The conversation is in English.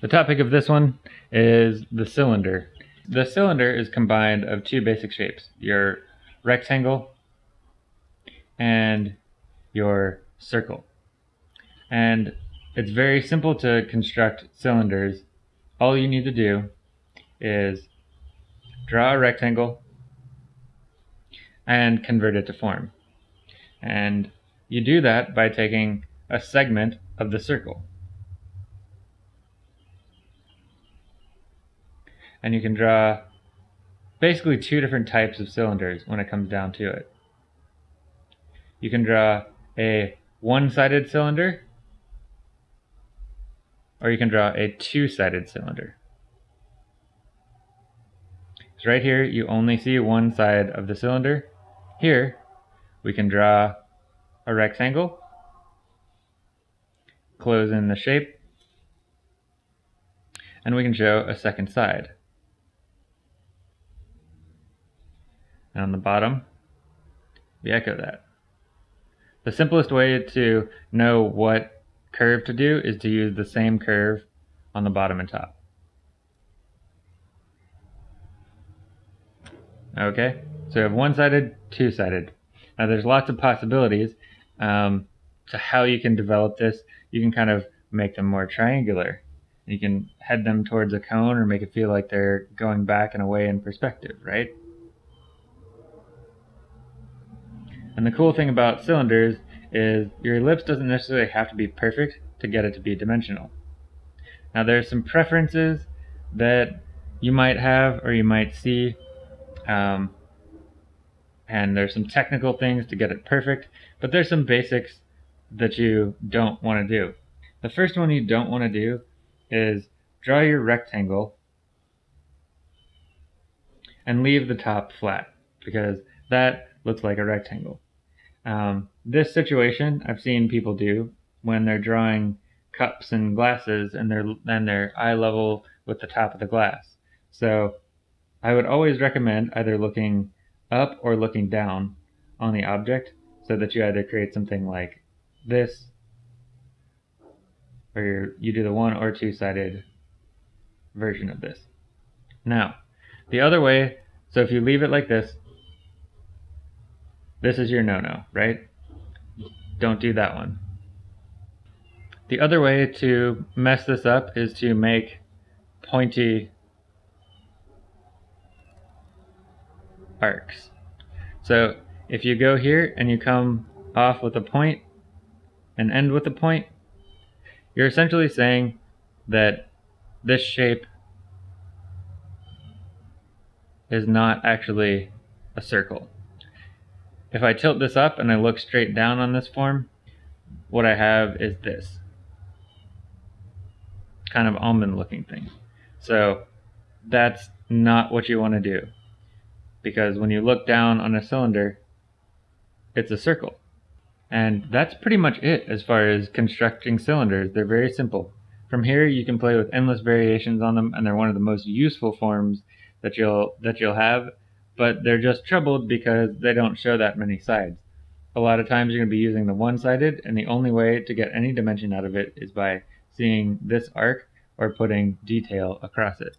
The topic of this one is the cylinder. The cylinder is combined of two basic shapes, your rectangle and your circle. And it's very simple to construct cylinders. All you need to do is draw a rectangle and convert it to form. And you do that by taking a segment of the circle. And you can draw basically two different types of cylinders when it comes down to it. You can draw a one-sided cylinder or you can draw a two-sided cylinder. So right here you only see one side of the cylinder here, we can draw a rectangle, close in the shape, and we can show a second side. And on the bottom, we echo that. The simplest way to know what curve to do is to use the same curve on the bottom and top. Okay, so we have one-sided, two-sided. Now there's lots of possibilities um, to how you can develop this. You can kind of make them more triangular. You can head them towards a cone or make it feel like they're going back and away in perspective, right? And the cool thing about cylinders is your ellipse doesn't necessarily have to be perfect to get it to be dimensional. Now there's some preferences that you might have or you might see um, and there's some technical things to get it perfect, but there's some basics that you don't want to do. The first one you don't want to do is draw your rectangle and leave the top flat because that looks like a rectangle. Um, this situation I've seen people do when they're drawing cups and glasses and they're and they're eye level with the top of the glass. So I would always recommend either looking up or looking down on the object so that you either create something like this or you do the one or two sided version of this. Now, the other way, so if you leave it like this, this is your no-no, right? Don't do that one. The other way to mess this up is to make pointy arcs. So if you go here and you come off with a point and end with a point, you're essentially saying that this shape is not actually a circle. If I tilt this up and I look straight down on this form, what I have is this kind of almond looking thing. So that's not what you want to do because when you look down on a cylinder, it's a circle. And that's pretty much it as far as constructing cylinders. They're very simple. From here you can play with endless variations on them and they're one of the most useful forms that you'll that you'll have, but they're just troubled because they don't show that many sides. A lot of times you're going to be using the one-sided and the only way to get any dimension out of it is by seeing this arc or putting detail across it.